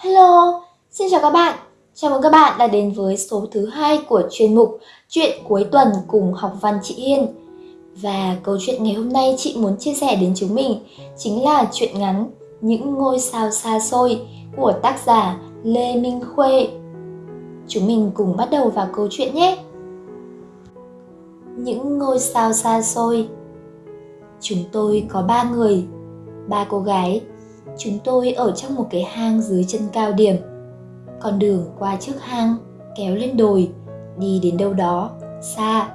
Hello, xin chào các bạn. Chào mừng các bạn đã đến với số thứ hai của chuyên mục Chuyện cuối tuần cùng học văn chị Hiên. Và câu chuyện ngày hôm nay chị muốn chia sẻ đến chúng mình chính là chuyện ngắn Những ngôi sao xa xôi của tác giả Lê Minh Khuê. Chúng mình cùng bắt đầu vào câu chuyện nhé. Những ngôi sao xa xôi Chúng tôi có ba người, ba cô gái Chúng tôi ở trong một cái hang dưới chân cao điểm. Con đường qua trước hang, kéo lên đồi, đi đến đâu đó, xa.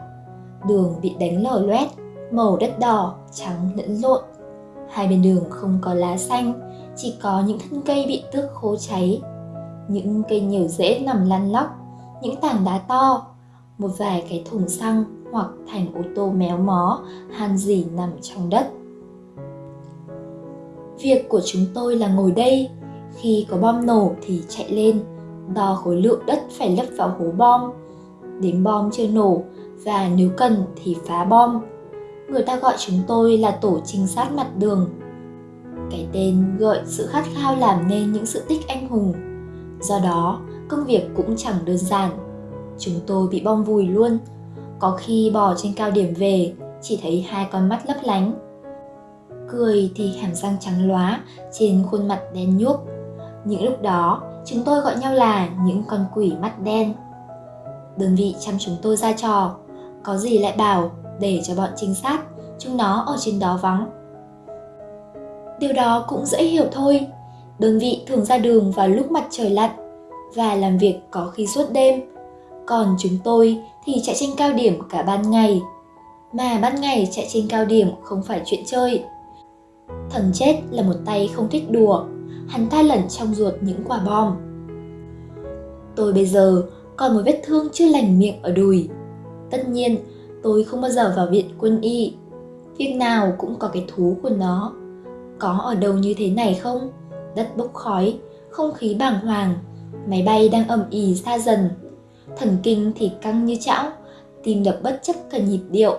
Đường bị đánh lở loét, màu đất đỏ, trắng lẫn lộn. Hai bên đường không có lá xanh, chỉ có những thân cây bị tước khô cháy. Những cây nhiều rễ nằm lăn lóc, những tảng đá to, một vài cái thùng xăng hoặc thành ô tô méo mó, han dỉ nằm trong đất Việc của chúng tôi là ngồi đây, khi có bom nổ thì chạy lên, đo khối lượng đất phải lấp vào hố bom, đếm bom chưa nổ và nếu cần thì phá bom. Người ta gọi chúng tôi là tổ trinh sát mặt đường. Cái tên gợi sự khát khao làm nên những sự tích anh hùng. Do đó, công việc cũng chẳng đơn giản. Chúng tôi bị bom vùi luôn. Có khi bò trên cao điểm về, chỉ thấy hai con mắt lấp lánh cười thì hàm răng trắng lóa trên khuôn mặt đen nhuốc. Những lúc đó, chúng tôi gọi nhau là những con quỷ mắt đen. Đơn vị chăm chúng tôi ra trò, có gì lại bảo để cho bọn trinh sát, chúng nó ở trên đó vắng. Điều đó cũng dễ hiểu thôi, đơn vị thường ra đường vào lúc mặt trời lặn và làm việc có khi suốt đêm. Còn chúng tôi thì chạy trên cao điểm cả ban ngày. Mà ban ngày chạy trên cao điểm không phải chuyện chơi, Thần chết là một tay không thích đùa, hắn ta lẩn trong ruột những quả bom. Tôi bây giờ còn một vết thương chưa lành miệng ở đùi. Tất nhiên, tôi không bao giờ vào viện quân y. Việc nào cũng có cái thú của nó. Có ở đâu như thế này không? Đất bốc khói, không khí bàng hoàng, máy bay đang ầm ì xa dần. Thần kinh thì căng như chảo, tim đập bất chấp cả nhịp điệu.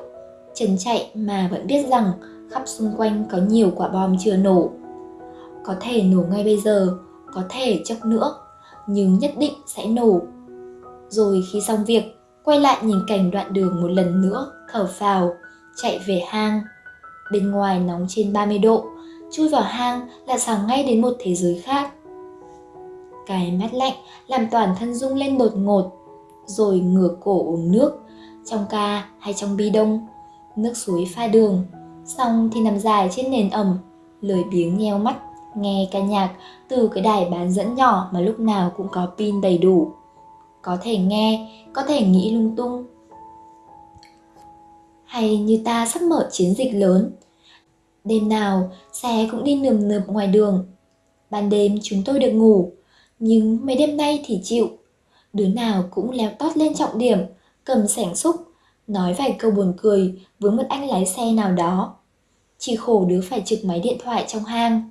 Chân chạy mà vẫn biết rằng khắp xung quanh có nhiều quả bom chưa nổ. Có thể nổ ngay bây giờ, có thể chốc nữa, nhưng nhất định sẽ nổ. Rồi khi xong việc, quay lại nhìn cảnh đoạn đường một lần nữa, thở phào, chạy về hang. Bên ngoài nóng trên 30 độ, chui vào hang là sáng ngay đến một thế giới khác. Cái mát lạnh làm toàn thân rung lên đột ngột, rồi ngửa cổ uống nước, trong ca hay trong bi đông, nước suối pha đường, Xong thì nằm dài trên nền ẩm, lười biếng nheo mắt, nghe ca nhạc từ cái đài bán dẫn nhỏ mà lúc nào cũng có pin đầy đủ. Có thể nghe, có thể nghĩ lung tung. Hay như ta sắp mở chiến dịch lớn. Đêm nào, xe cũng đi nườm nượp ngoài đường. Ban đêm chúng tôi được ngủ, nhưng mấy đêm nay thì chịu. Đứa nào cũng leo tót lên trọng điểm, cầm sẻng xúc, nói vài câu buồn cười với một anh lái xe nào đó. Chỉ khổ đứa phải trực máy điện thoại trong hang.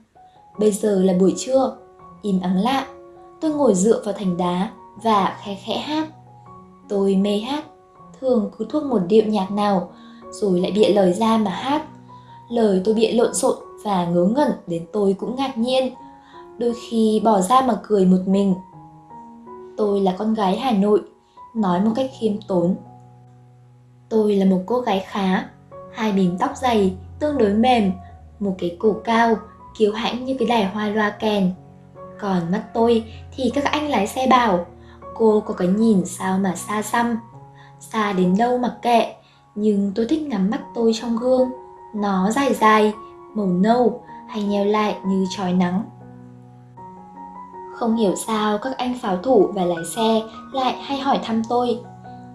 Bây giờ là buổi trưa, im ắng lạ. Tôi ngồi dựa vào thành đá và khẽ khẽ hát. Tôi mê hát, thường cứ thuốc một điệu nhạc nào, rồi lại bịa lời ra mà hát. Lời tôi bịa lộn xộn và ngớ ngẩn đến tôi cũng ngạc nhiên. Đôi khi bỏ ra mà cười một mình. Tôi là con gái Hà Nội, nói một cách khiêm tốn. Tôi là một cô gái khá, hai bím tóc dày, tương đối mềm, một cái cổ cao, kiêu hãnh như cái đài hoa loa kèn. Còn mắt tôi thì các anh lái xe bảo, cô có cái nhìn sao mà xa xăm. Xa đến đâu mặc kệ, nhưng tôi thích ngắm mắt tôi trong gương. Nó dài dài, màu nâu hay nheo lại như trói nắng. Không hiểu sao các anh pháo thủ và lái xe lại hay hỏi thăm tôi.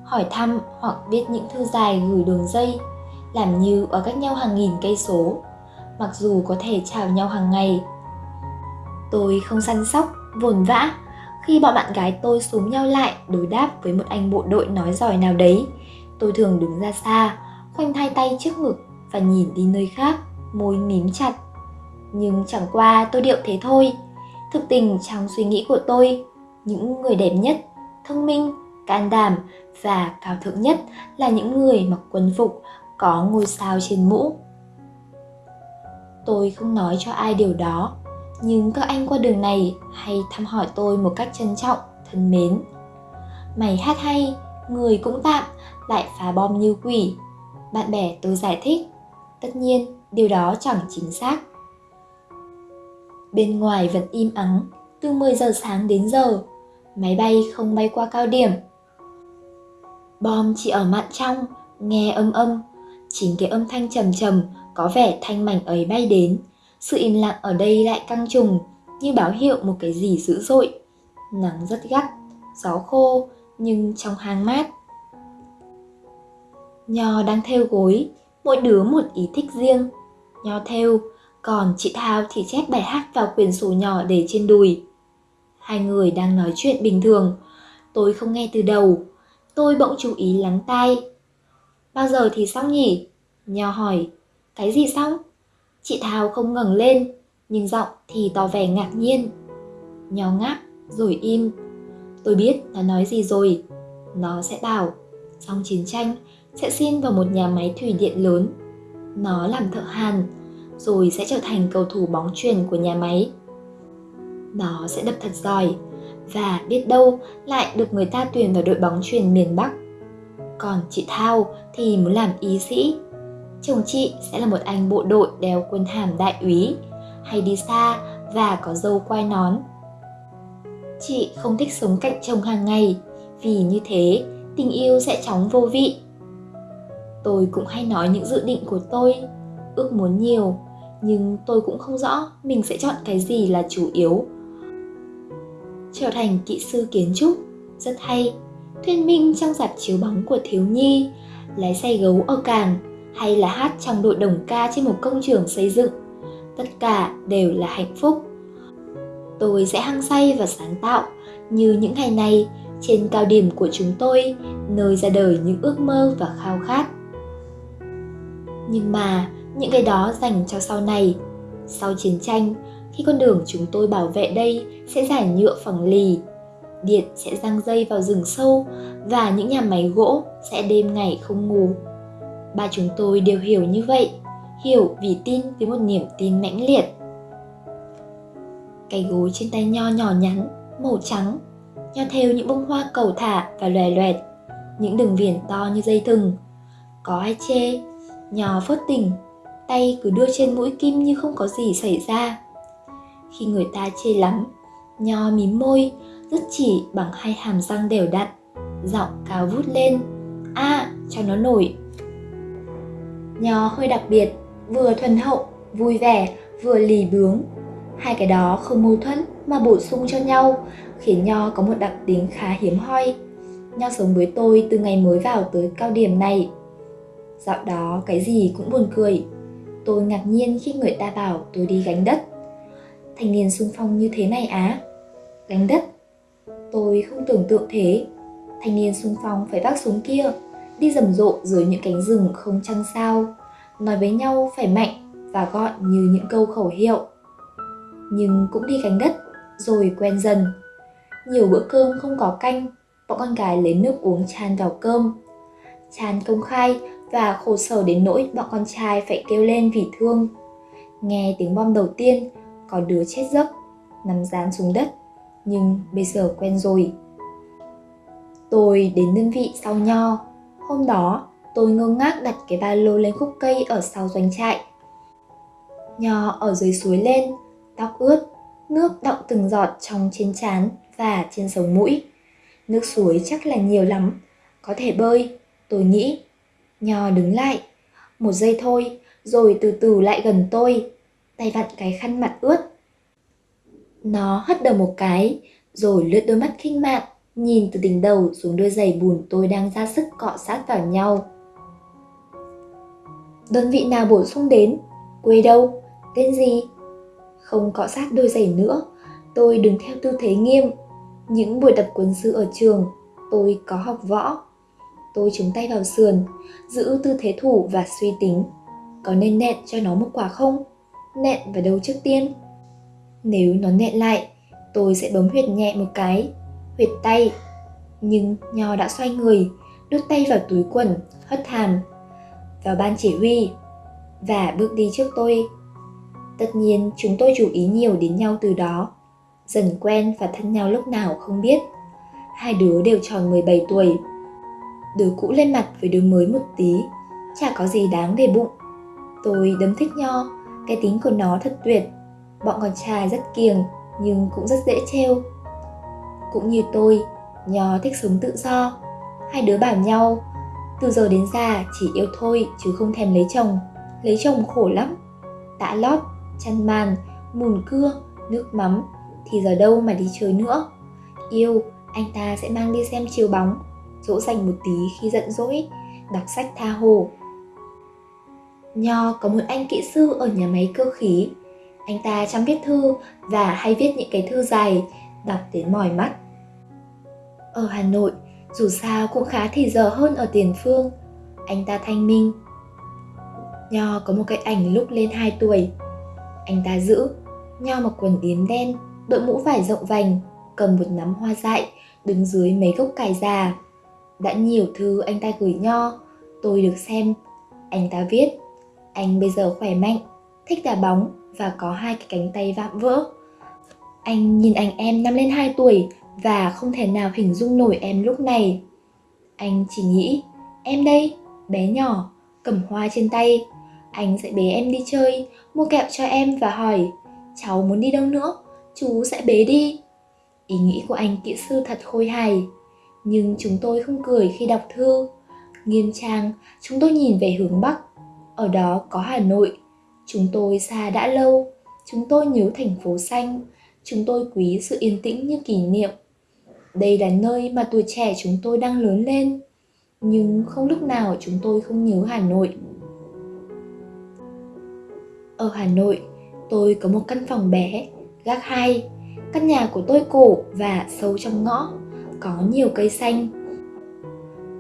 Hỏi thăm hoặc viết những thư dài gửi đường dây làm như ở cách nhau hàng nghìn cây số, mặc dù có thể chào nhau hàng ngày. Tôi không săn sóc, vồn vã, khi bọn bạn gái tôi xuống nhau lại đối đáp với một anh bộ đội nói giỏi nào đấy, tôi thường đứng ra xa, khoanh hai tay trước ngực và nhìn đi nơi khác, môi mím chặt. Nhưng chẳng qua tôi điệu thế thôi. Thực tình trong suy nghĩ của tôi, những người đẹp nhất, thông minh, can đảm và cao thượng nhất là những người mặc quân phục có ngôi sao trên mũ. Tôi không nói cho ai điều đó, nhưng các anh qua đường này hay thăm hỏi tôi một cách trân trọng, thân mến. Mày hát hay, người cũng tạm, lại phá bom như quỷ. Bạn bè tôi giải thích, tất nhiên điều đó chẳng chính xác. Bên ngoài vẫn im ắng, từ 10 giờ sáng đến giờ, máy bay không bay qua cao điểm. Bom chỉ ở mạn trong, nghe âm âm, chính cái âm thanh trầm trầm có vẻ thanh mảnh ấy bay đến. Sự im lặng ở đây lại căng trùng, như báo hiệu một cái gì dữ dội. Nắng rất gắt, gió khô, nhưng trong hang mát. Nho đang theo gối, mỗi đứa một ý thích riêng. Nho theo, còn chị Thao thì chép bài hát vào quyển sổ nhỏ để trên đùi. Hai người đang nói chuyện bình thường, tôi không nghe từ đầu. Tôi bỗng chú ý lắng tai. Bao giờ thì xong nhỉ? Nho hỏi, cái gì xong? Chị thảo không ngẩng lên, nhưng giọng thì tỏ vẻ ngạc nhiên. Nho ngáp, rồi im. Tôi biết nó nói gì rồi. Nó sẽ bảo, xong chiến tranh sẽ xin vào một nhà máy thủy điện lớn. Nó làm thợ hàn, rồi sẽ trở thành cầu thủ bóng truyền của nhà máy. Nó sẽ đập thật giỏi và biết đâu lại được người ta tuyển vào đội bóng truyền miền Bắc. Còn chị Thao thì muốn làm y sĩ. Chồng chị sẽ là một anh bộ đội đeo quân hàm đại úy, hay đi xa và có dâu quai nón. Chị không thích sống cạnh chồng hàng ngày, vì như thế tình yêu sẽ chóng vô vị. Tôi cũng hay nói những dự định của tôi, ước muốn nhiều nhưng tôi cũng không rõ mình sẽ chọn cái gì là chủ yếu trở thành kỹ sư kiến trúc. Rất hay. Thuyết minh trong dạp chiếu bóng của thiếu nhi lái xe gấu ở cảng hay là hát trong đội đồng ca trên một công trường xây dựng. Tất cả đều là hạnh phúc. Tôi sẽ hăng say và sáng tạo như những ngày này trên cao điểm của chúng tôi nơi ra đời những ước mơ và khao khát. Nhưng mà những cái đó dành cho sau này. Sau chiến tranh, khi con đường chúng tôi bảo vệ đây sẽ giải nhựa phẳng lì, điện sẽ răng dây vào rừng sâu và những nhà máy gỗ sẽ đêm ngày không ngủ. Ba chúng tôi đều hiểu như vậy, hiểu vì tin với một niềm tin mãnh liệt. Cái gối trên tay nho nhỏ nhắn, màu trắng, nho theo những bông hoa cầu thả và lòe loẹt, những đường viền to như dây thừng. Có ai chê, nho phớt tình tay cứ đưa trên mũi kim như không có gì xảy ra. Khi người ta chê lắm, nho mím môi, rất chỉ bằng hai hàm răng đều đặn, giọng cao vút lên, a à, cho nó nổi. Nho hơi đặc biệt, vừa thuần hậu, vui vẻ, vừa lì bướng. Hai cái đó không mâu thuẫn mà bổ sung cho nhau, khiến Nho có một đặc tính khá hiếm hoi. Nho sống với tôi từ ngày mới vào tới cao điểm này. Dạo đó cái gì cũng buồn cười, Tôi ngạc nhiên khi người ta bảo tôi đi gánh đất. Thanh niên sung phong như thế này á. Gánh đất? Tôi không tưởng tượng thế. Thanh niên sung phong phải vác súng kia, đi rầm rộ dưới những cánh rừng không trăng sao, nói với nhau phải mạnh và gọn như những câu khẩu hiệu. Nhưng cũng đi gánh đất, rồi quen dần. Nhiều bữa cơm không có canh, bọn con gái lấy nước uống chan vào cơm. Chan công khai và khổ sở đến nỗi bọn con trai phải kêu lên vì thương. Nghe tiếng bom đầu tiên, có đứa chết giấc, nằm dán xuống đất, nhưng bây giờ quen rồi. Tôi đến đơn vị sau nho. Hôm đó, tôi ngơ ngác đặt cái ba lô lên khúc cây ở sau doanh trại. Nho ở dưới suối lên, tóc ướt, nước đọng từng giọt trong trên trán và trên sống mũi. Nước suối chắc là nhiều lắm, có thể bơi, tôi nghĩ Nho đứng lại, một giây thôi, rồi từ từ lại gần tôi, tay vặn cái khăn mặt ướt. Nó hất đầu một cái, rồi lướt đôi mắt khinh mạn, nhìn từ đỉnh đầu xuống đôi giày bùn tôi đang ra sức cọ sát vào nhau. Đơn vị nào bổ sung đến? Quê đâu? Tên gì? Không cọ sát đôi giày nữa, tôi đứng theo tư thế nghiêm. Những buổi tập quân sự ở trường, tôi có học võ. Tôi chống tay vào sườn, giữ tư thế thủ và suy tính. Có nên nện cho nó một quả không? Nện vào đầu trước tiên? Nếu nó nện lại, tôi sẽ bấm huyệt nhẹ một cái, huyệt tay. Nhưng Nho đã xoay người, đút tay vào túi quần, hất hàm, vào ban chỉ huy và bước đi trước tôi. Tất nhiên chúng tôi chú ý nhiều đến nhau từ đó. Dần quen và thân nhau lúc nào không biết. Hai đứa đều tròn 17 tuổi. Đứa cũ lên mặt với đứa mới một tí, chả có gì đáng để bụng. Tôi đấm thích Nho, cái tính của nó thật tuyệt. Bọn con trai rất kiềng, nhưng cũng rất dễ trêu. Cũng như tôi, Nho thích sống tự do. Hai đứa bảo nhau, từ giờ đến già chỉ yêu thôi chứ không thèm lấy chồng. Lấy chồng khổ lắm. Tạ lót, chăn màn, mùn cưa, nước mắm, thì giờ đâu mà đi chơi nữa. Yêu, anh ta sẽ mang đi xem chiều bóng, dỗ dành một tí khi giận dỗi, đọc sách tha hồ. Nho có một anh kỹ sư ở nhà máy cơ khí. Anh ta chăm viết thư và hay viết những cái thư dài, đọc đến mỏi mắt. Ở Hà Nội, dù sao cũng khá thì giờ hơn ở tiền phương. Anh ta thanh minh. Nho có một cái ảnh lúc lên 2 tuổi. Anh ta giữ, Nho mặc quần yếm đen, đội mũ vải rộng vành, cầm một nắm hoa dại, đứng dưới mấy gốc cải già. Đã nhiều thư anh ta gửi Nho, tôi được xem. Anh ta viết, anh bây giờ khỏe mạnh, thích đá bóng và có hai cái cánh tay vạm vỡ. Anh nhìn anh em năm lên 2 tuổi và không thể nào hình dung nổi em lúc này. Anh chỉ nghĩ, em đây, bé nhỏ, cầm hoa trên tay. Anh sẽ bế em đi chơi, mua kẹo cho em và hỏi, cháu muốn đi đâu nữa, chú sẽ bế đi. Ý nghĩ của anh kỹ sư thật khôi hài, nhưng chúng tôi không cười khi đọc thư. Nghiêm trang, chúng tôi nhìn về hướng Bắc, ở đó có Hà Nội. Chúng tôi xa đã lâu, chúng tôi nhớ thành phố xanh, chúng tôi quý sự yên tĩnh như kỷ niệm. Đây là nơi mà tuổi trẻ chúng tôi đang lớn lên, nhưng không lúc nào chúng tôi không nhớ Hà Nội. Ở Hà Nội, tôi có một căn phòng bé, gác hai. Căn nhà của tôi cổ và sâu trong ngõ, có nhiều cây xanh.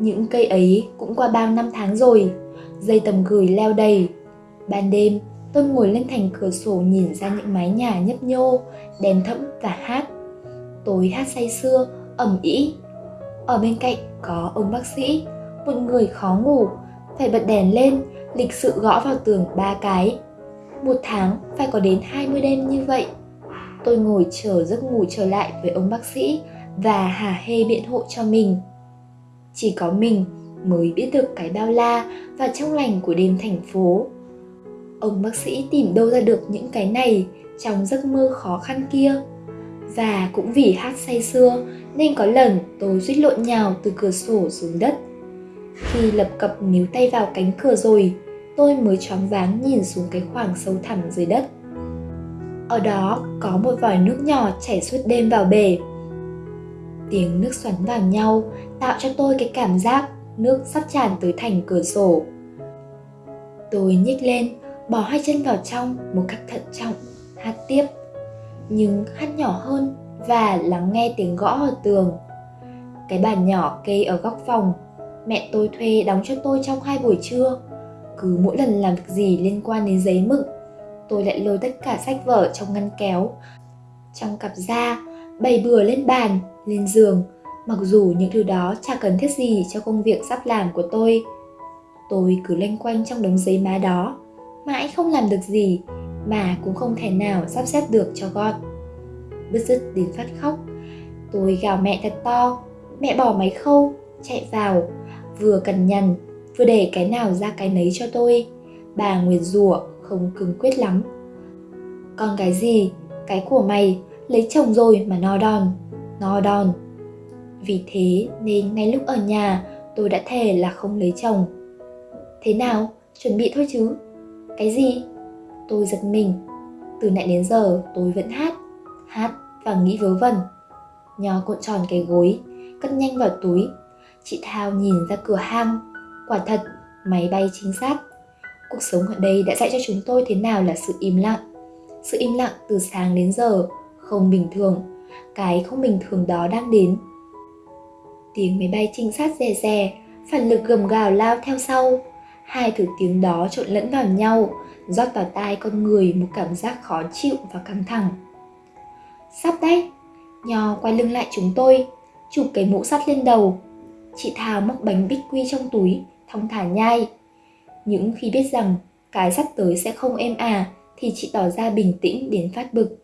Những cây ấy cũng qua bao năm tháng rồi, dây tầm gửi leo đầy. Ban đêm, tôi ngồi lên thành cửa sổ nhìn ra những mái nhà nhấp nhô, đèn thẫm và hát. Tối hát say sưa, ẩm ý. Ở bên cạnh có ông bác sĩ, một người khó ngủ, phải bật đèn lên, lịch sự gõ vào tường ba cái. Một tháng phải có đến 20 đêm như vậy. Tôi ngồi chờ giấc ngủ trở lại với ông bác sĩ và hả hê biện hộ cho mình. Chỉ có mình mới biết được cái bao la và trong lành của đêm thành phố. Ông bác sĩ tìm đâu ra được những cái này trong giấc mơ khó khăn kia. Và cũng vì hát say xưa nên có lần tôi suýt lộn nhào từ cửa sổ xuống đất. Khi lập cập níu tay vào cánh cửa rồi, tôi mới choáng váng nhìn xuống cái khoảng sâu thẳm dưới đất. Ở đó có một vòi nước nhỏ chảy suốt đêm vào bể. Tiếng nước xoắn vào nhau tạo cho tôi cái cảm giác nước sắp tràn tới thành cửa sổ. Tôi nhích lên, bỏ hai chân vào trong một cách thận trọng, hát tiếp. Nhưng hát nhỏ hơn và lắng nghe tiếng gõ ở tường. Cái bàn nhỏ kê ở góc phòng, mẹ tôi thuê đóng cho tôi trong hai buổi trưa. Cứ mỗi lần làm việc gì liên quan đến giấy mực, tôi lại lôi tất cả sách vở trong ngăn kéo, trong cặp da, bày bừa lên bàn, lên giường, mặc dù những thứ đó chả cần thiết gì cho công việc sắp làm của tôi. Tôi cứ lanh quanh trong đống giấy má đó, mãi không làm được gì, mà cũng không thể nào sắp xếp được cho gọn. Bứt rứt đến phát khóc tôi gào mẹ thật to mẹ bỏ máy khâu chạy vào vừa cần nhằn vừa để cái nào ra cái nấy cho tôi. Bà nguyệt rủa không cứng quyết lắm. Còn cái gì? Cái của mày lấy chồng rồi mà no đòn no đòn vì thế nên ngay lúc ở nhà, tôi đã thề là không lấy chồng. Thế nào? Chuẩn bị thôi chứ. Cái gì? Tôi giật mình. Từ nãy đến giờ tôi vẫn hát hát và nghĩ vớ vẩn. Nhỏ cuộn tròn cái gối, cất nhanh vào túi. Chị thao nhìn ra cửa hang. Quả thật, máy bay chính xác cuộc sống ở đây đã dạy cho chúng tôi thế nào là sự im lặng. Sự im lặng từ sáng đến giờ, không bình thường. Cái không bình thường đó đang đến tiếng máy bay trinh sát rè rè phản lực gầm gào lao theo sau hai thứ tiếng đó trộn lẫn vào nhau rót vào tai con người một cảm giác khó chịu và căng thẳng Sắp đấy Nho quay lưng lại chúng tôi Chụp cái mũ sắt lên đầu Chị Thảo móc bánh bích quy trong túi Thong thả nhai Những khi biết rằng cái sắp tới sẽ không êm à thì chị tỏ ra bình tĩnh đến phát bực.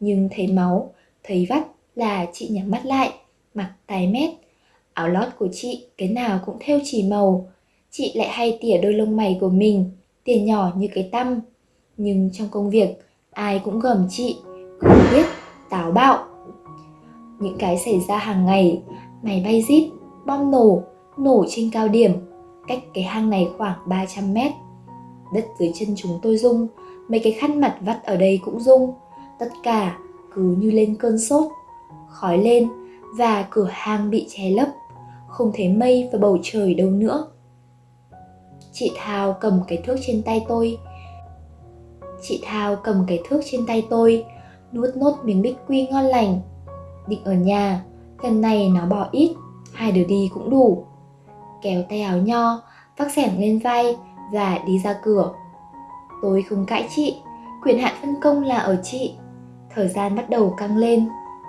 Nhưng thấy máu, thấy vắt là chị nhắm mắt lại, mặt tái mét. Áo lót của chị cái nào cũng theo chỉ màu. Chị lại hay tỉa đôi lông mày của mình, tỉa nhỏ như cái tăm. Nhưng trong công việc, ai cũng gầm chị, không biết, táo bạo. Những cái xảy ra hàng ngày, máy bay rít, bom nổ, nổ trên cao điểm, cách cái hang này khoảng 300 mét. Đất dưới chân chúng tôi rung, mấy cái khăn mặt vắt ở đây cũng rung. Tất cả cứ như lên cơn sốt. Khói lên và cửa hang bị che lấp, không thấy mây và bầu trời đâu nữa. Chị Thao cầm cái thước trên tay tôi. Chị Thao cầm cái thước trên tay tôi, nuốt nốt miếng bích quy ngon lành. Định ở nhà, lần này nó bỏ ít, hai đứa đi cũng đủ. Kéo tay áo nho, vác xẻng lên vai và đi ra cửa. Tôi không cãi chị, quyền hạn phân công là ở chị. Thời gian bắt đầu căng lên,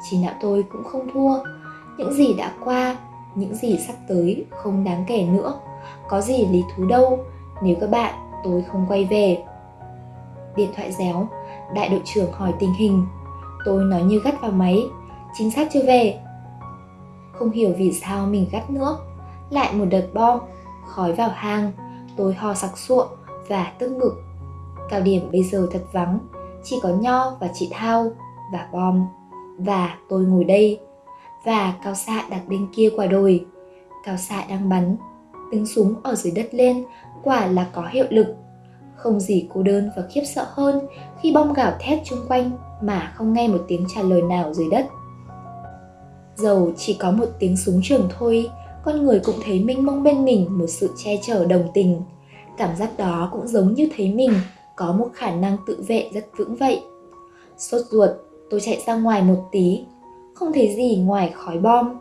chỉ nào tôi cũng không thua. Những gì đã qua, những gì sắp tới không đáng kể nữa. Có gì lý thú đâu nếu các bạn tôi không quay về. Điện thoại réo, đại đội trưởng hỏi tình hình. Tôi nói như gắt vào máy, chính xác chưa về. Không hiểu vì sao mình gắt nữa. Lại một đợt bom, khói vào hang, tôi ho sặc sụa và tức ngực. Cao điểm bây giờ thật vắng, chỉ có Nho và chị Thao và bom. Và tôi ngồi đây. Và cao xạ đặt bên kia quả đồi. Cao xạ đang bắn. Tiếng súng ở dưới đất lên quả là có hiệu lực. Không gì cô đơn và khiếp sợ hơn khi bom gào thét chung quanh mà không nghe một tiếng trả lời nào dưới đất. Dầu chỉ có một tiếng súng trường thôi, con người cũng thấy mênh mông bên mình một sự che chở đồng tình. Cảm giác đó cũng giống như thấy mình có một khả năng tự vệ rất vững vậy. Sốt ruột, tôi chạy ra ngoài một tí, không thấy gì ngoài khói bom.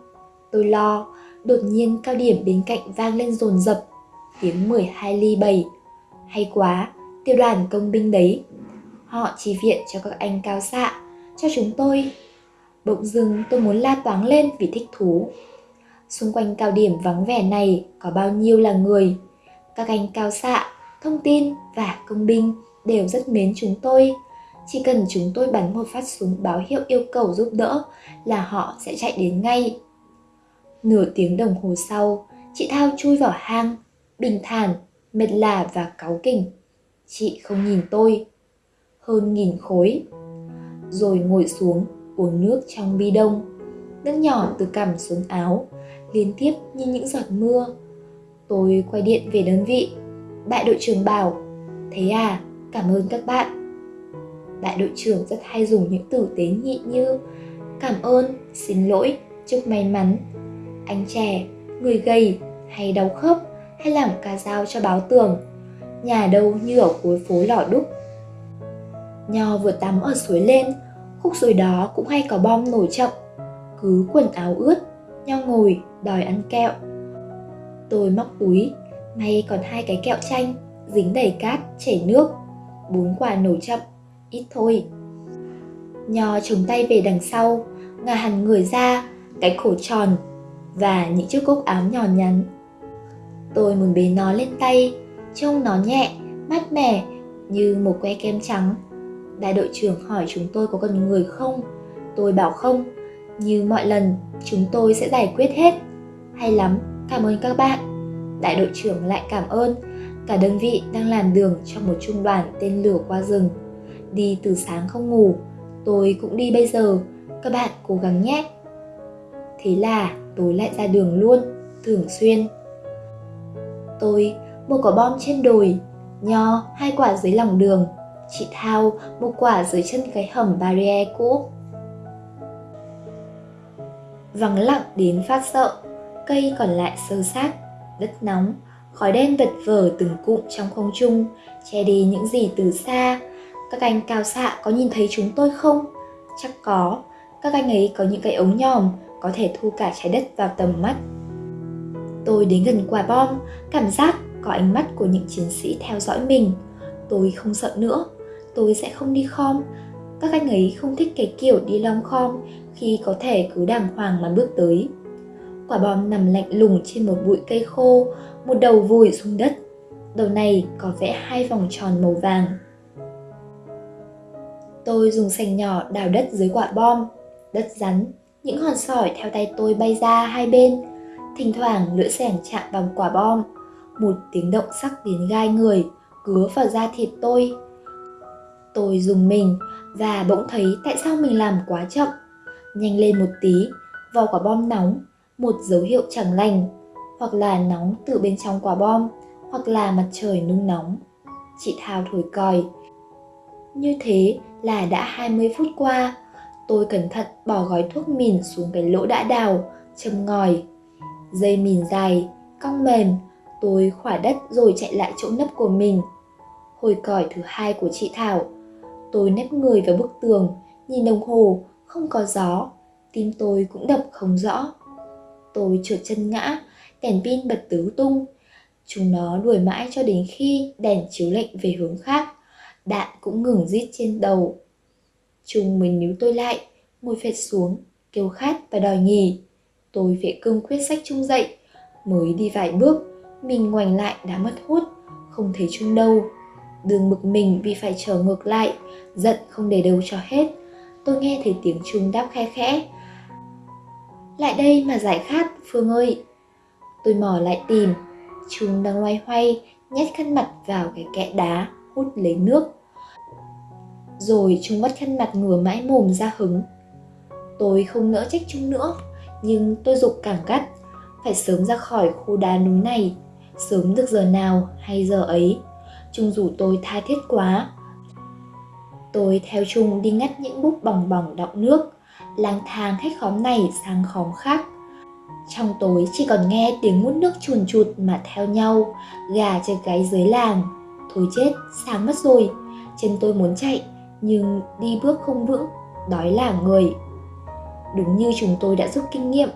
Tôi lo, đột nhiên cao điểm bên cạnh vang lên rồn rập, tiếng 12 ly 7. Hay quá, tiêu đoàn công binh đấy. Họ chỉ viện cho các anh cao xạ, cho chúng tôi. Bỗng dưng tôi muốn la toáng lên vì thích thú. Xung quanh cao điểm vắng vẻ này có bao nhiêu là người. Các anh cao xạ, thông tin và công binh đều rất mến chúng tôi. Chỉ cần chúng tôi bắn một phát súng báo hiệu yêu cầu giúp đỡ là họ sẽ chạy đến ngay. Nửa tiếng đồng hồ sau, chị Thao chui vào hang, bình thản, mệt lả và cáu kỉnh. Chị không nhìn tôi. Hơn nghìn khối. Rồi ngồi xuống uống nước trong bi đông. Nước nhỏ từ cằm xuống áo, liên tiếp như những giọt mưa. Tôi quay điện về đơn vị. Đại đội trưởng bảo, thế à, cảm ơn các bạn đại đội trưởng rất hay dùng những từ tế nhị như cảm ơn xin lỗi chúc may mắn anh trẻ người gầy hay đau khớp hay làm ca dao cho báo tường nhà đâu như ở cuối phố lò đúc nho vừa tắm ở suối lên khúc suối đó cũng hay có bom nổi chậm cứ quần áo ướt nho ngồi đòi ăn kẹo. Tôi móc túi may còn hai cái kẹo chanh dính đầy cát chảy nước bốn quả nổi chậm, ít thôi. Nho chống tay về đằng sau, ngả hẳn người ra, cái cổ tròn và những chiếc cúc áo nhỏ nhắn. Tôi muốn bế nó lên tay, trông nó nhẹ, mát mẻ như một que kem trắng. Đại đội trưởng hỏi chúng tôi có cần người không? Tôi bảo không, như mọi lần chúng tôi sẽ giải quyết hết. Hay lắm, cảm ơn các bạn. Đại đội trưởng lại cảm ơn Cả đơn vị đang làm đường trong một trung đoàn tên lửa qua rừng. Đi từ sáng không ngủ, tôi cũng đi bây giờ, các bạn cố gắng nhé. Thế là tôi lại ra đường luôn, thường xuyên. Tôi một quả bom trên đồi, nho hai quả dưới lòng đường, chị Thao một quả dưới chân cái hầm barrier cũ. Vắng lặng đến phát sợ, cây còn lại sơ sát, đất nóng, khói đen vật vờ từng cụm trong không trung, che đi những gì từ xa. Các anh cao xạ có nhìn thấy chúng tôi không? Chắc có, các anh ấy có những cái ống nhòm có thể thu cả trái đất vào tầm mắt. Tôi đến gần quả bom, cảm giác có ánh mắt của những chiến sĩ theo dõi mình. Tôi không sợ nữa, tôi sẽ không đi khom. Các anh ấy không thích cái kiểu đi long khom khi có thể cứ đàng hoàng mà bước tới. Quả bom nằm lạnh lùng trên một bụi cây khô, một đầu vùi xuống đất. Đầu này có vẽ hai vòng tròn màu vàng. Tôi dùng sành nhỏ đào đất dưới quả bom, đất rắn, những hòn sỏi theo tay tôi bay ra hai bên. Thỉnh thoảng lưỡi sẻng chạm vào quả bom, một tiếng động sắc đến gai người, cứa vào da thịt tôi. Tôi dùng mình và bỗng thấy tại sao mình làm quá chậm. Nhanh lên một tí, vào quả bom nóng, một dấu hiệu chẳng lành, hoặc là nóng từ bên trong quả bom, hoặc là mặt trời nung nóng. Chị Thao thổi còi. Như thế là đã 20 phút qua, tôi cẩn thận bỏ gói thuốc mìn xuống cái lỗ đã đào, châm ngòi. Dây mìn dài, cong mềm, tôi khỏa đất rồi chạy lại chỗ nấp của mình. Hồi còi thứ hai của chị Thảo, tôi nếp người vào bức tường, nhìn đồng hồ, không có gió, tim tôi cũng đập không rõ. Tôi trượt chân ngã, đèn pin bật tứ tung. Chúng nó đuổi mãi cho đến khi đèn chiếu lệnh về hướng khác, đạn cũng ngừng rít trên đầu. Trung mới níu tôi lại, ngồi phệt xuống, kêu khát và đòi nghỉ. Tôi phải cương quyết sách trung dậy, mới đi vài bước, mình ngoảnh lại đã mất hút, không thấy trung đâu. Đường bực mình vì phải trở ngược lại, giận không để đâu cho hết. Tôi nghe thấy tiếng trung đáp khe khẽ. Lại đây mà giải khát, Phương ơi. Tôi mò lại tìm, Trung đang loay hoay, nhét khăn mặt vào cái kẽ đá, hút lấy nước. Rồi Trung bắt khăn mặt ngửa mãi mồm ra hứng. Tôi không nỡ trách Trung nữa, nhưng tôi dục càng gắt, phải sớm ra khỏi khu đá núi này, sớm được giờ nào hay giờ ấy. Trung rủ tôi tha thiết quá. Tôi theo Trung đi ngắt những búp bỏng bỏng đọng nước, lang thang hết khóm này sang khóm khác. Trong tối chỉ còn nghe tiếng mút nước chuồn chụt mà theo nhau, gà chơi gáy dưới làng. Thôi chết, sáng mất rồi. Chân tôi muốn chạy, nhưng đi bước không vững, đói là người. Đúng như chúng tôi đã rút kinh nghiệm,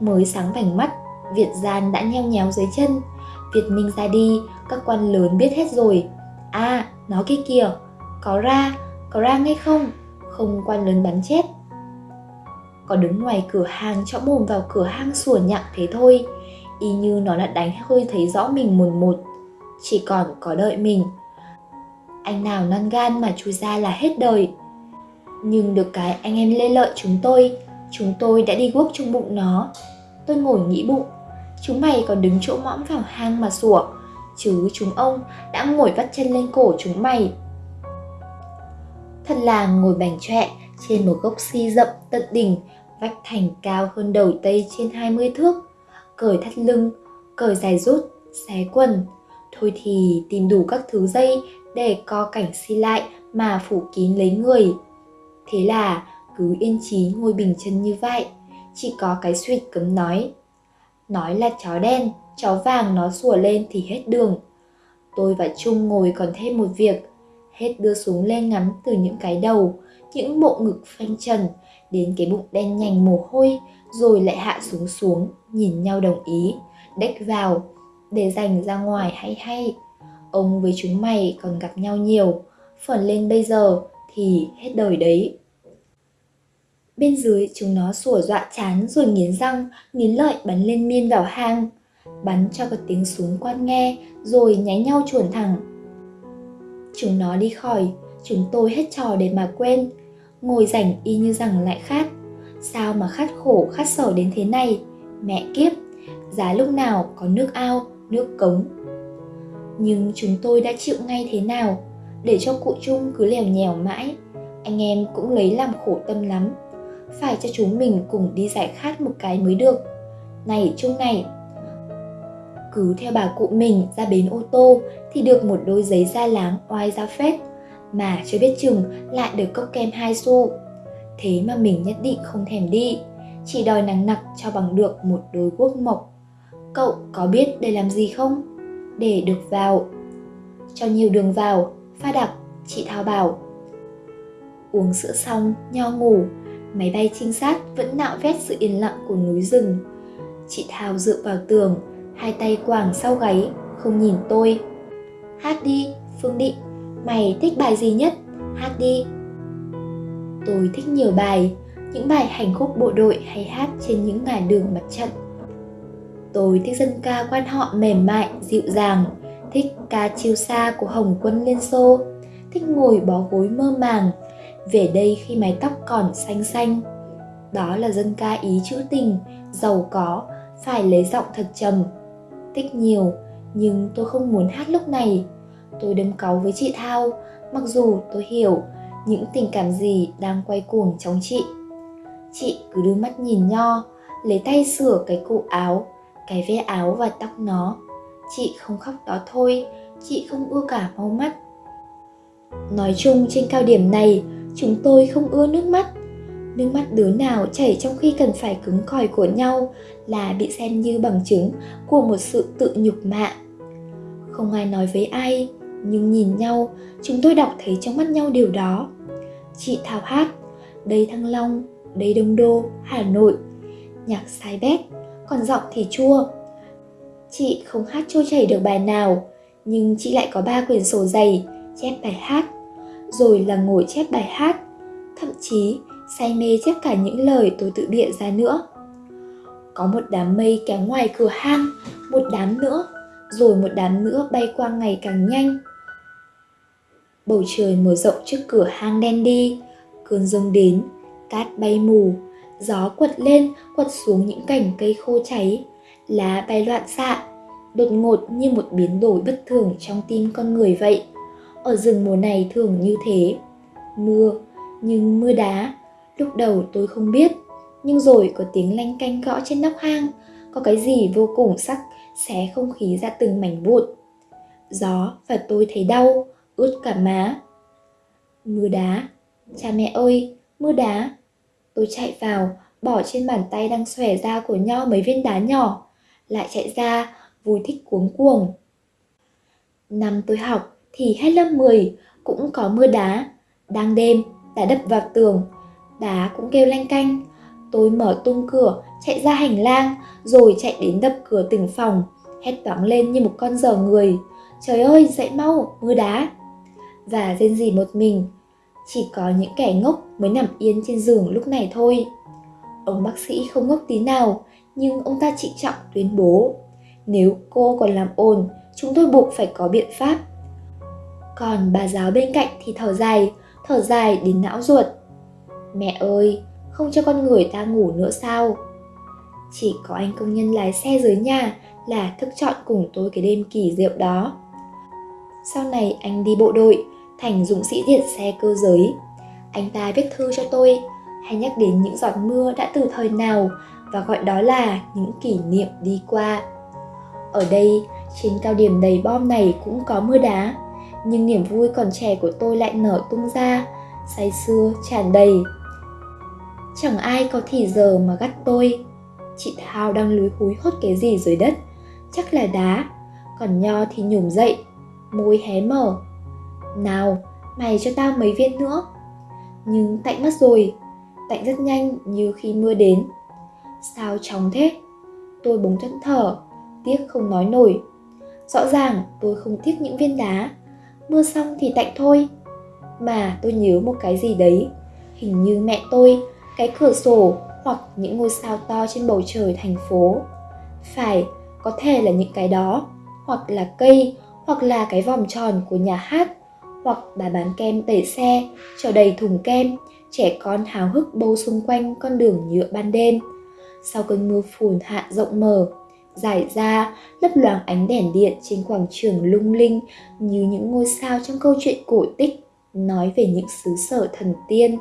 mới sáng vành mắt, Việt gian đã nheo nhéo dưới chân. Việt Minh ra đi, các quan lớn biết hết rồi. À, nó kia kìa, có ra, có ra ngay không? Không quan lớn bắn chết có đứng ngoài cửa hàng cho mồm vào cửa hang sủa nhặng thế thôi y như nó đã đánh hơi thấy rõ mình mồn một chỉ còn có đợi mình anh nào non gan mà chui ra là hết đời. Nhưng được cái anh em lê lợi chúng tôi chúng tôi đã đi guốc trong bụng nó. Tôi ngồi nghĩ bụng chúng mày còn đứng chỗ mõm vào hang mà sủa chứ chúng ông đã ngồi vắt chân lên cổ chúng mày. Thật là ngồi bành trẹ trên một gốc si rậm tận đỉnh vách thành cao hơn đầu tây trên 20 thước, cởi thắt lưng, cởi dài rút, xé quần. Thôi thì tìm đủ các thứ dây để co cảnh si lại mà phủ kín lấy người. Thế là cứ yên trí ngồi bình chân như vậy, chỉ có cái suyệt cấm nói. Nói là chó đen, chó vàng nó sủa lên thì hết đường. Tôi và Trung ngồi còn thêm một việc, hết đưa xuống lên ngắm từ những cái đầu, những bộ ngực phanh trần, đến cái bụng đen nhành mồ hôi rồi lại hạ xuống xuống nhìn nhau đồng ý đếch vào để dành ra ngoài hay hay ông với chúng mày còn gặp nhau nhiều. Phần lên bây giờ thì hết đời đấy. Bên dưới chúng nó sủa dọa chán rồi nghiến răng, nghiến lợi bắn lên miên vào hang. Bắn cho có tiếng súng quan nghe rồi nháy nhau chuồn thẳng. Chúng nó đi khỏi, chúng tôi hết trò để mà quên. Ngồi rảnh y như rằng lại khát. Sao mà khát khổ, khát sở đến thế này? Mẹ kiếp, giá lúc nào có nước ao, nước cống? Nhưng chúng tôi đã chịu ngay thế nào để cho cụ trung cứ lèo nhèo mãi anh em cũng lấy làm khổ tâm lắm phải cho chúng mình cùng đi giải khát một cái mới được này trung này cứ theo bà cụ mình ra bến ô tô thì được một đôi giấy da láng oai ra phết mà chưa biết chừng lại được cốc kem hai xu. Thế mà mình nhất định không thèm đi, chỉ đòi nắng nặc cho bằng được một đôi guốc mộc. Cậu có biết để làm gì không? Để được vào. Cho nhiều đường vào, pha đặc, chị Thao bảo. Uống sữa xong, nho ngủ, máy bay trinh sát vẫn nạo vét sự yên lặng của núi rừng. Chị Thao dựa vào tường, hai tay quàng sau gáy, không nhìn tôi. Hát đi, Phương Định. Mày thích bài gì nhất? Hát đi. Tôi thích nhiều bài, những bài hành khúc bộ đội hay hát trên những ngả đường mặt trận. Tôi thích dân ca quan họ mềm mại, dịu dàng, thích ca chiêu xa của Hồng quân Liên Xô, thích ngồi bó gối mơ màng, về đây khi mái tóc còn xanh xanh. Đó là dân ca ý chữ tình giàu có phải lấy giọng thật trầm. Thích nhiều nhưng tôi không muốn hát lúc này. Tôi đâm cáu với chị thao mặc dù tôi hiểu những tình cảm gì đang quay cuồng trong chị. Chị cứ đưa mắt nhìn nho lấy tay sửa cái cụ áo cái ve áo và tóc nó. Chị không khóc đó thôi, chị không ưa cả máu mắt. Nói chung trên cao điểm này, chúng tôi không ưa nước mắt. Nước mắt đứa nào chảy trong khi cần phải cứng còi của nhau là bị xem như bằng chứng của một sự tự nhục mạ. Không ai nói với ai, nhưng nhìn nhau, chúng tôi đọc thấy trong mắt nhau điều đó. Chị thảo hát, đây thăng long, đây đông đô, hà nội. Nhạc sai bét còn giọng thì chua. Chị không hát trôi chảy được bài nào, nhưng chị lại có ba quyển sổ dày, chép bài hát. Rồi là ngồi chép bài hát, thậm chí say mê chép cả những lời tôi tự bịa ra nữa. Có một đám mây kéo ngoài cửa hang, một đám nữa, rồi một đám nữa bay qua ngày càng nhanh. Bầu trời mở rộng trước cửa hang đen đi, cơn rông đến, cát bay mù gió quật lên quật xuống những cành cây khô cháy. Lá bay loạn xạ, đột ngột như một biến đổi bất thường trong tim con người vậy. Ở rừng mùa này thường như thế. Mưa, nhưng mưa đá. Lúc đầu tôi không biết, nhưng rồi có tiếng lanh canh gõ trên nóc hang. Có cái gì vô cùng sắc, xé không khí ra từng mảnh vụn. Gió và tôi thấy đau, ướt cả má. Mưa đá. Cha mẹ ơi, mưa đá tôi chạy vào, bỏ trên bàn tay đang xòe ra của nho mấy viên đá nhỏ, lại chạy ra, vui thích cuống cuồng. Năm tôi học thì hết lớp 10 cũng có mưa đá. Đang đêm đá đập vào tường, đá cũng kêu lanh canh. Tôi mở tung cửa, chạy ra hành lang, rồi chạy đến đập cửa từng phòng, hét toáng lên như một con dở người. Trời ơi, dậy mau, mưa đá. Và rên rỉ một mình chỉ có những kẻ ngốc mới nằm yên trên giường lúc này thôi. Ông bác sĩ không ngốc tí nào, nhưng ông ta trịnh trọng tuyên bố, nếu cô còn làm ồn, chúng tôi buộc phải có biện pháp. Còn bà giáo bên cạnh thì thở dài thở dài đến não ruột. Mẹ ơi, không cho con người ta ngủ nữa sao? Chỉ có anh công nhân lái xe dưới nhà là thức chọn cùng tôi cái đêm kỳ diệu đó. Sau này anh đi bộ đội thành dũng sĩ điện xe cơ giới. Anh ta viết thư cho tôi, hay nhắc đến những giọt mưa đã từ thời nào, và gọi đó là những kỷ niệm đi qua. Ở đây, trên cao điểm đầy bom này cũng có mưa đá, nhưng niềm vui còn trẻ của tôi lại nở tung ra, say sưa, tràn đầy. Chẳng ai có thì giờ mà gắt tôi. Chị thao đang lúi húi hốt cái gì dưới đất? Chắc là đá. Còn nho thì nhổm dậy, môi hé mở nào, mày cho tao mấy viên nữa. Nhưng tạnh mất rồi. Tạnh rất nhanh như khi mưa đến. Sao chóng thế? Tôi bỗng thẫn thở tiếc không nói nổi. Rõ ràng tôi không tiếc những viên đá. Mưa xong thì tạnh thôi. Mà tôi nhớ một cái gì đấy. Hình như mẹ tôi, cái cửa sổ hoặc những ngôi sao to trên bầu trời thành phố. Phải, có thể là những cái đó. Hoặc là cây, hoặc là cái vòng tròn của nhà hát hoặc bà bán kem tẩy xe chở đầy thùng kem, trẻ con háo hức bâu xung quanh con đường nhựa ban đêm. Sau cơn mưa phùn hạ rộng mở giải ra lấp loáng ánh đèn điện trên quảng trường lung linh như những ngôi sao trong câu chuyện cổ tích, nói về những xứ sở thần tiên.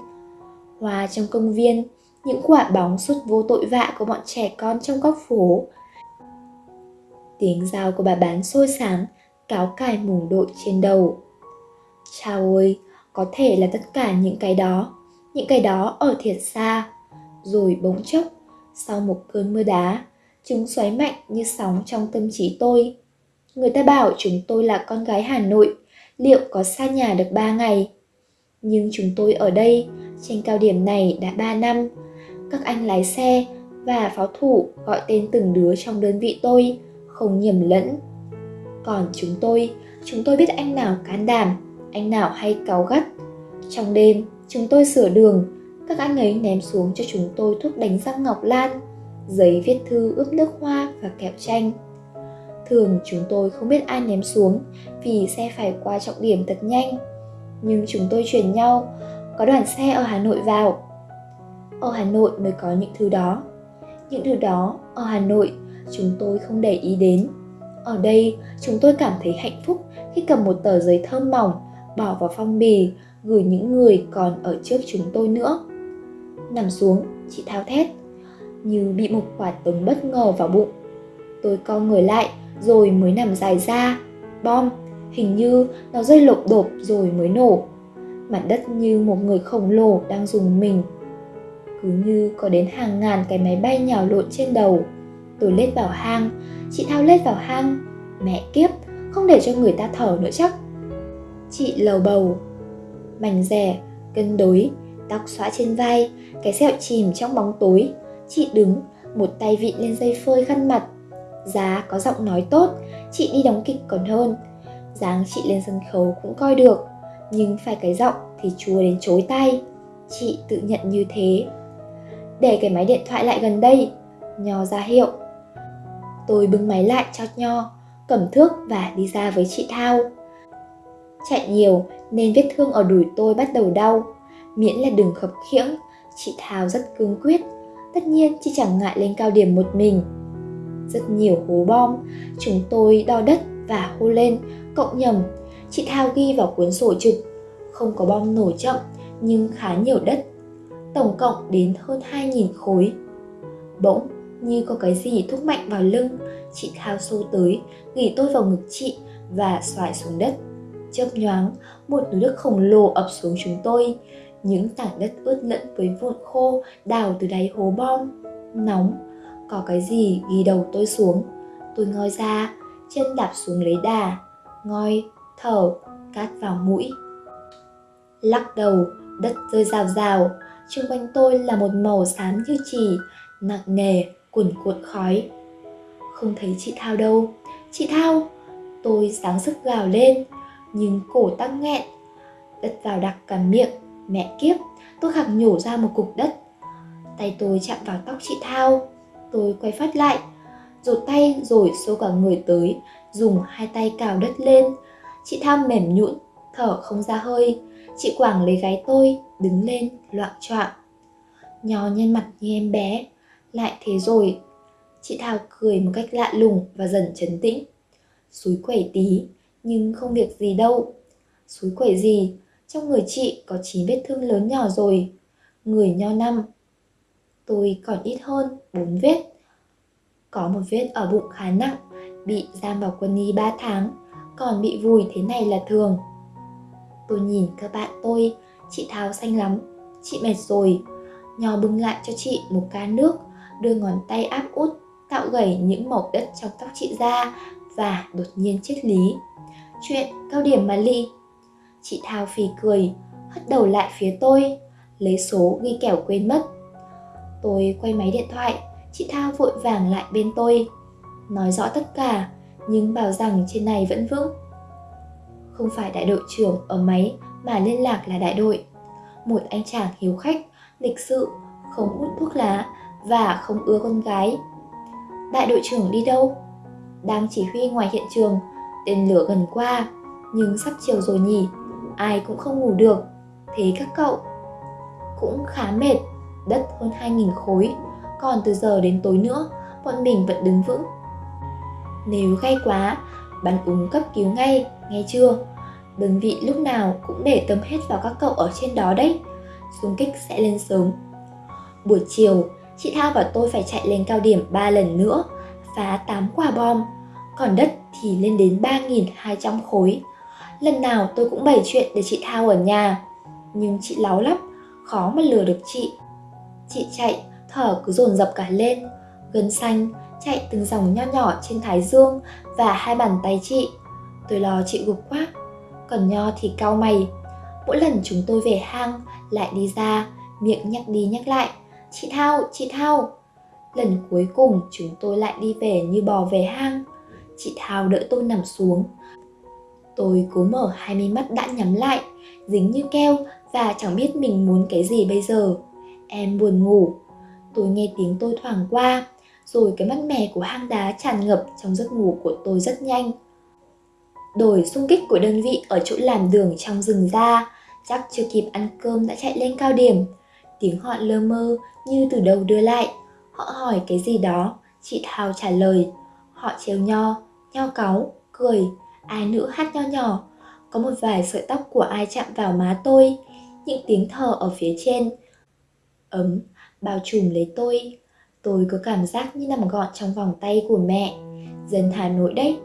Hoa trong công viên, những quả bóng suốt vô tội vạ của bọn trẻ con trong góc phố. Tiếng dao của bà bán sôi sáng cáo cài mùng đội trên đầu chào ơi có thể là tất cả những cái đó. Những cái đó ở thiệt xa. Rồi bỗng chốc, sau một cơn mưa đá, chúng xoáy mạnh như sóng trong tâm trí tôi. Người ta bảo chúng tôi là con gái hà nội, liệu có xa nhà được ba ngày? Nhưng chúng tôi ở đây, trên cao điểm này đã ba năm. Các anh lái xe và pháo thủ gọi tên từng đứa trong đơn vị tôi, không nhầm lẫn. Còn chúng tôi chúng tôi biết anh nào can đảm anh nào hay cáu gắt trong đêm, chúng tôi sửa đường các anh ấy ném xuống cho chúng tôi thuốc đánh răng ngọc lan, giấy viết thư ướp nước hoa và kẹo chanh thường chúng tôi không biết ai ném xuống vì xe phải qua trọng điểm thật nhanh nhưng chúng tôi chuyển nhau, có đoàn xe ở Hà Nội vào. Ở Hà Nội mới có những thứ đó. Những thứ đó ở Hà Nội chúng tôi không để ý đến. Ở đây, chúng tôi cảm thấy hạnh phúc khi cầm một tờ giấy thơm mỏng bỏ vào phong bì gửi những người còn ở trước chúng tôi nữa. Nằm xuống, chị thao thét, như bị một quả tống bất ngờ vào bụng. Tôi co người lại rồi mới nằm dài ra. Bom, hình như nó rơi lộp đột rồi mới nổ. Mặt đất như một người khổng lồ đang dùng mình. Cứ như có đến hàng ngàn cái máy bay nhào lộn trên đầu. Tôi lết vào hang, chị Thao lết vào hang. Mẹ kiếp, không để cho người ta thở nữa chắc. Chị lầu bầu, mảnh rẻ, cân đối, tóc xõa trên vai, cái sẹo chìm trong bóng tối. Chị đứng, một tay vịn lên dây phơi khăn mặt. Giá có giọng nói tốt, chị đi đóng kịch còn hơn. dáng chị lên sân khấu cũng coi được, nhưng phải cái giọng thì chua đến chối tay. Chị tự nhận như thế. Để cái máy điện thoại lại gần đây, Nho ra hiệu. Tôi bưng máy lại cho Nho, cầm thước và đi ra với chị Thao. Chạy nhiều nên vết thương ở đùi tôi bắt đầu đau. Miễn là đừng khập khiễng, chị Thao rất cương quyết. Tất nhiên chị chẳng ngại lên cao điểm một mình. Rất nhiều hố bom, chúng tôi đo đất và hô lên, cộng nhầm. Chị Thao ghi vào cuốn sổ trực, không có bom nổ chậm nhưng khá nhiều đất. Tổng cộng đến hơn 2.000 khối. Bỗng như có cái gì thúc mạnh vào lưng, chị Thao xô tới, gỉ tôi vào ngực chị và xoài xuống đất. Chớp nhoáng, một núi đất khổng lồ ập xuống chúng tôi. Những tảng đất ướt lẫn với vụn khô đào từ đáy hố bom. Nóng, có cái gì ghi đầu tôi xuống. Tôi ngoi ra, chân đạp xuống lấy đà. Ngoi, thở, cát vào mũi. Lắc đầu, đất rơi rào rào. Xung quanh tôi là một màu xám như chỉ, nặng nề, cuồn cuộn khói. Không thấy chị Thao đâu. Chị Thao! Tôi sáng sức gào lên, nhưng cổ tắc nghẹn. Đất vào đặc cả miệng, mẹ kiếp, tôi khạc nhổ ra một cục đất. Tay tôi chạm vào tóc chị Thao, tôi quay phát lại, rụt tay rồi xô cả người tới, dùng hai tay cào đất lên. Chị Thao mềm nhũn, thở không ra hơi, chị Quảng lấy gáy tôi, đứng lên, loạn choạng. Nhò nhân mặt như em bé, lại thế rồi. Chị Thao cười một cách lạ lùng và dần trấn tĩnh. suối quẩy tí, nhưng không việc gì đâu. suối quẩy gì, trong người chị có 9 vết thương lớn nhỏ rồi. Người nho năm. Tôi còn ít hơn 4 vết. Có một vết ở bụng khá nặng, bị giam vào quân y 3 tháng, còn bị vùi thế này là thường. Tôi nhìn các bạn tôi, chị tháo xanh lắm, chị mệt rồi. Nho bưng lại cho chị một ca nước, đưa ngón tay áp út, tạo gầy những mẩu đất trong tóc chị ra và đột nhiên chết lý. Chuyện cao điểm mà ly. Chị Thao phì cười, Hất đầu lại phía tôi, Lấy số ghi kẻo quên mất. Tôi quay máy điện thoại, Chị Thao vội vàng lại bên tôi. Nói rõ tất cả, Nhưng bảo rằng trên này vẫn vững. Không phải đại đội trưởng ở máy Mà liên lạc là đại đội. Một anh chàng hiếu khách, Lịch sự, Không hút thuốc lá Và không ưa con gái. Đại đội trưởng đi đâu? Đang chỉ huy ngoài hiện trường tên lửa gần qua, nhưng sắp chiều rồi nhỉ? Ai cũng không ngủ được. Thế các cậu? Cũng khá mệt. Đất hơn 2.000 khối. Còn từ giờ đến tối nữa, bọn mình vẫn đứng vững. Nếu gay quá, bắn úng cấp cứu ngay, nghe chưa? Đơn vị lúc nào cũng để tâm hết vào các cậu ở trên đó đấy. Xung kích sẽ lên sớm. Buổi chiều, chị thao và tôi phải chạy lên cao điểm 3 lần nữa, phá 8 quả bom còn đất thì lên đến 3.200 khối. Lần nào tôi cũng bày chuyện để chị Thao ở nhà, nhưng chị láo lắm, khó mà lừa được chị. Chị chạy, thở cứ dồn dập cả lên, gân xanh, chạy từng dòng nho nhỏ trên thái dương và hai bàn tay chị. Tôi lo chị gục quá, còn nho thì cau mày. Mỗi lần chúng tôi về hang, lại đi ra, miệng nhắc đi nhắc lại. Chị Thao, chị Thao. Lần cuối cùng chúng tôi lại đi về như bò về hang chị Thao đỡ tôi nằm xuống. Tôi cố mở hai mi mắt đã nhắm lại, dính như keo và chẳng biết mình muốn cái gì bây giờ. Em buồn ngủ. Tôi nghe tiếng tôi thoảng qua, rồi cái mắt mè của hang đá tràn ngập trong giấc ngủ của tôi rất nhanh. Đổi xung kích của đơn vị ở chỗ làm đường trong rừng ra, chắc chưa kịp ăn cơm đã chạy lên cao điểm. Tiếng họ lơ mơ như từ đầu đưa lại. Họ hỏi cái gì đó, chị Thao trả lời. Họ trêu nho, nho cáu, cười, ai nữ hát nho nhỏ. Có một vài sợi tóc của ai chạm vào má tôi, những tiếng thở ở phía trên. Ấm, bao trùm lấy tôi. Tôi có cảm giác như nằm gọn trong vòng tay của mẹ. Dân Hà Nội đấy.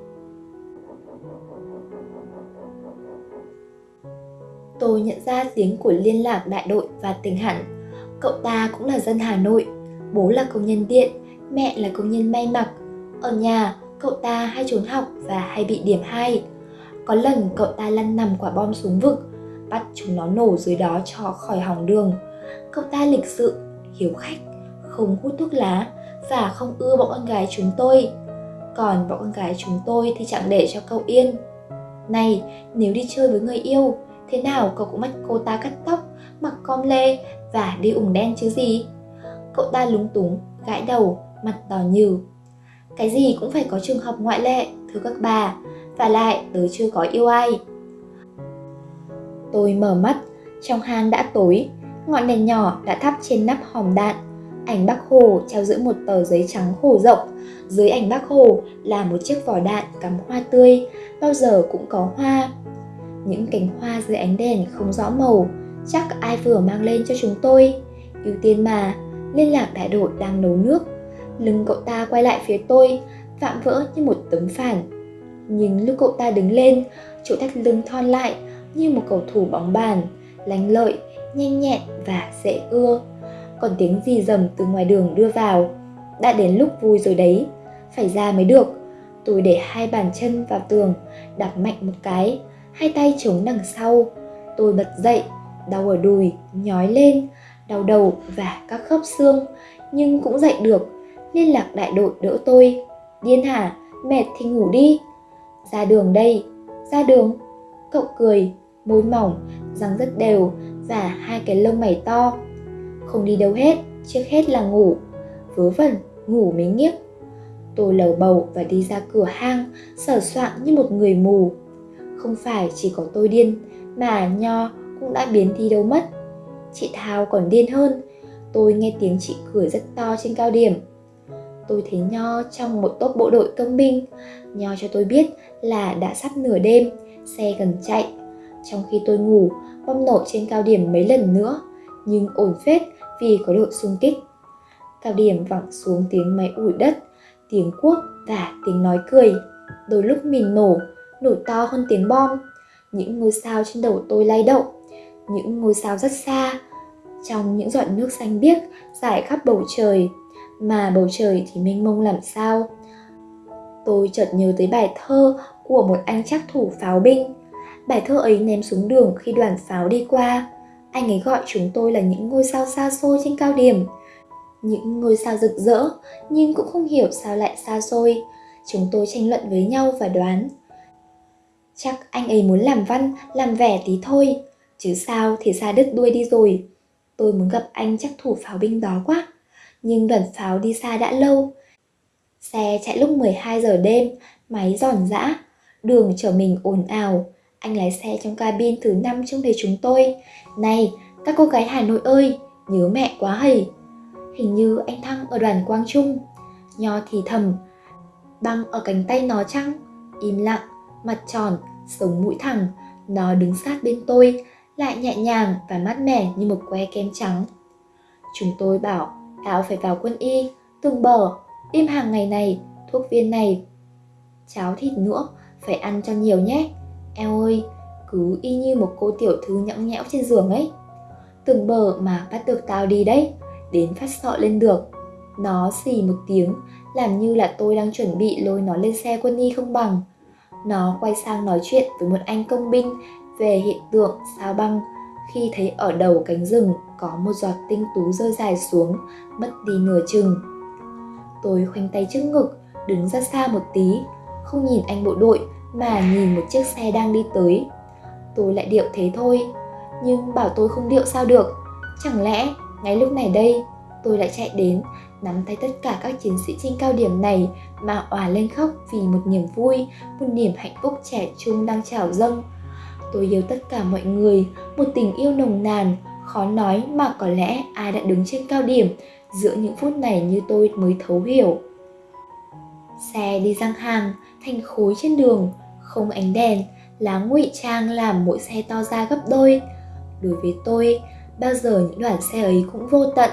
Tôi nhận ra tiếng của liên lạc đại đội và tình hẳn. Cậu ta cũng là dân Hà Nội. Bố là công nhân điện, mẹ là công nhân may mặc. Ở nhà, cậu ta hay trốn học và hay bị điểm 2. Có lần cậu ta lăn nằm quả bom xuống vực, bắt chúng nó nổ dưới đó cho khỏi hỏng đường. Cậu ta lịch sự, hiếu khách, không hút thuốc lá và không ưa bọn con gái chúng tôi. Còn bọn con gái chúng tôi thì chẳng để cho cậu yên. Này, nếu đi chơi với người yêu, thế nào cậu cũng bắt cô ta cắt tóc, mặc com lê và đi ủng đen chứ gì? Cậu ta lúng túng, gãi đầu, mặt đỏ nhừ. Cái gì cũng phải có trường hợp ngoại lệ, thưa các bà, và lại tớ chưa có yêu ai. Tôi mở mắt, trong hang đã tối, ngọn đèn nhỏ đã thắp trên nắp hòm đạn. Ảnh bác Hồ treo giữa một tờ giấy trắng khổ rộng, dưới ảnh bác Hồ là một chiếc vỏ đạn cắm hoa tươi, bao giờ cũng có hoa. Những cánh hoa dưới ánh đèn không rõ màu, chắc ai vừa mang lên cho chúng tôi. Ưu tiên mà, liên lạc đại đội đang nấu nước. Lưng cậu ta quay lại phía tôi, vạm vỡ như một tấm phản. Nhưng lúc cậu ta đứng lên, chỗ thắt lưng thon lại như một cầu thủ bóng bàn, lành lợi, nhanh nhẹn và dễ ưa. Còn tiếng gì rầm từ ngoài đường đưa vào. Đã đến lúc vui rồi đấy, phải ra mới được. Tôi để hai bàn chân vào tường, đạp mạnh một cái, hai tay chống đằng sau. Tôi bật dậy, đau ở đùi, nhói lên, đau đầu và các khớp xương, nhưng cũng dậy được. Liên lạc đại đội đỡ tôi. Điên hả? Mệt thì ngủ đi. Ra đường đây, ra đường. Cậu cười, môi mỏng, răng rất đều và hai cái lông mày to. Không đi đâu hết, trước hết là ngủ. Vớ vẩn, ngủ mới nghiếc. Tôi lầu bầu và đi ra cửa hang, sở soạn như một người mù. Không phải chỉ có tôi điên, mà Nho cũng đã biến đi đâu mất. Chị Thao còn điên hơn, tôi nghe tiếng chị cười rất to trên cao điểm. Tôi thấy Nho trong một tốp bộ đội công binh. Nho cho tôi biết là đã sắp nửa đêm, xe gần chạy. Trong khi tôi ngủ, bom nổ trên cao điểm mấy lần nữa, nhưng ổn phết vì có đội xung kích. Cao điểm vẳng xuống tiếng máy ủi đất, tiếng cuốc và tiếng nói cười. Đôi lúc mìn nổ, nổ to hơn tiếng bom. Những ngôi sao trên đầu tôi lay động, những ngôi sao rất xa, trong những giọt nước xanh biếc dài khắp bầu trời, mà bầu trời thì mênh mông làm sao. Tôi chợt nhớ tới bài thơ của một anh chắc thủ pháo binh. Bài thơ ấy ném xuống đường khi đoàn pháo đi qua. Anh ấy gọi chúng tôi là những ngôi sao xa xôi trên cao điểm. Những ngôi sao rực rỡ, nhưng cũng không hiểu sao lại xa xôi. Chúng tôi tranh luận với nhau và đoán. Chắc anh ấy muốn làm văn, làm vẻ tí thôi. Chứ sao thì xa đứt đuôi đi rồi. Tôi muốn gặp anh chắc thủ pháo binh đó quá. Nhưng đoàn pháo đi xa đã lâu. Xe chạy lúc 12 giờ đêm, máy giòn giã, đường chở mình ồn ào. Anh lái xe trong cabin thứ năm trông thấy chúng tôi. Này, các cô gái Hà Nội ơi, nhớ mẹ quá hầy. Hình như anh Thăng ở đoàn Quang Trung. Nho thì thầm, băng ở cánh tay nó chăng? Im lặng, mặt tròn, sống mũi thẳng, nó đứng sát bên tôi, lại nhẹ nhàng và mát mẻ như một que kem trắng. Chúng tôi bảo Áo phải vào quân y, từng bờ, im hàng ngày này, thuốc viên này. Cháo thịt nữa, phải ăn cho nhiều nhé. Eo ơi, cứ y như một cô tiểu thư nhõng nhẽo trên giường ấy. Từng bờ mà bắt được tao đi đấy, đến phát sọ lên được. Nó xì một tiếng, làm như là tôi đang chuẩn bị lôi nó lên xe quân y không bằng. Nó quay sang nói chuyện với một anh công binh về hiện tượng sao băng khi thấy ở đầu cánh rừng có một giọt tinh tú rơi dài xuống, mất đi nửa chừng. Tôi khoanh tay trước ngực, đứng ra xa một tí, không nhìn anh bộ đội mà nhìn một chiếc xe đang đi tới. Tôi lại điệu thế thôi, nhưng bảo tôi không điệu sao được. Chẳng lẽ ngay lúc này đây tôi lại chạy đến nắm tay tất cả các chiến sĩ trên cao điểm này mà òa lên khóc vì một niềm vui, một niềm hạnh phúc trẻ trung đang trào dâng Tôi yêu tất cả mọi người, một tình yêu nồng nàn, khó nói mà có lẽ ai đã đứng trên cao điểm giữa những phút này như tôi mới thấu hiểu. Xe đi răng hàng, thành khối trên đường, không ánh đèn, lá ngụy trang làm mỗi xe to ra gấp đôi. Đối với tôi, bao giờ những đoàn xe ấy cũng vô tận,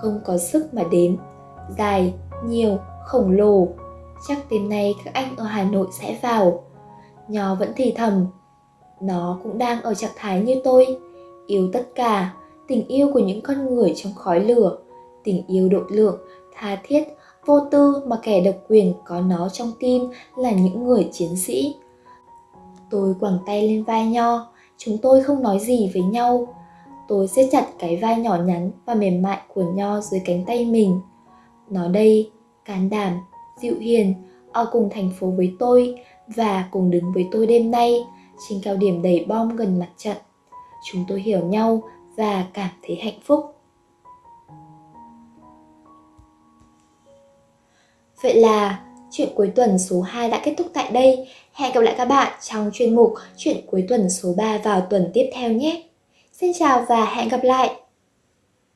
không có sức mà đếm. Dài, nhiều, khổng lồ. Chắc đêm nay các anh ở Hà Nội sẽ vào. nhỏ vẫn thì thầm. Nó cũng đang ở trạng thái như tôi, yêu tất cả, tình yêu của những con người trong khói lửa, tình yêu độ lượng, tha thiết, vô tư mà kẻ độc quyền có nó trong tim là những người chiến sĩ. Tôi quẳng tay lên vai Nho, chúng tôi không nói gì với nhau. Tôi siết chặt cái vai nhỏ nhắn và mềm mại của Nho dưới cánh tay mình. Nó đây, can đảm, dịu hiền, ở cùng thành phố với tôi và cùng đứng với tôi đêm nay trên cao điểm đầy bom gần mặt trận. Chúng tôi hiểu nhau và cảm thấy hạnh phúc. Vậy là chuyện cuối tuần số 2 đã kết thúc tại đây. Hẹn gặp lại các bạn trong chuyên mục chuyện cuối tuần số 3 vào tuần tiếp theo nhé. Xin chào và hẹn gặp lại!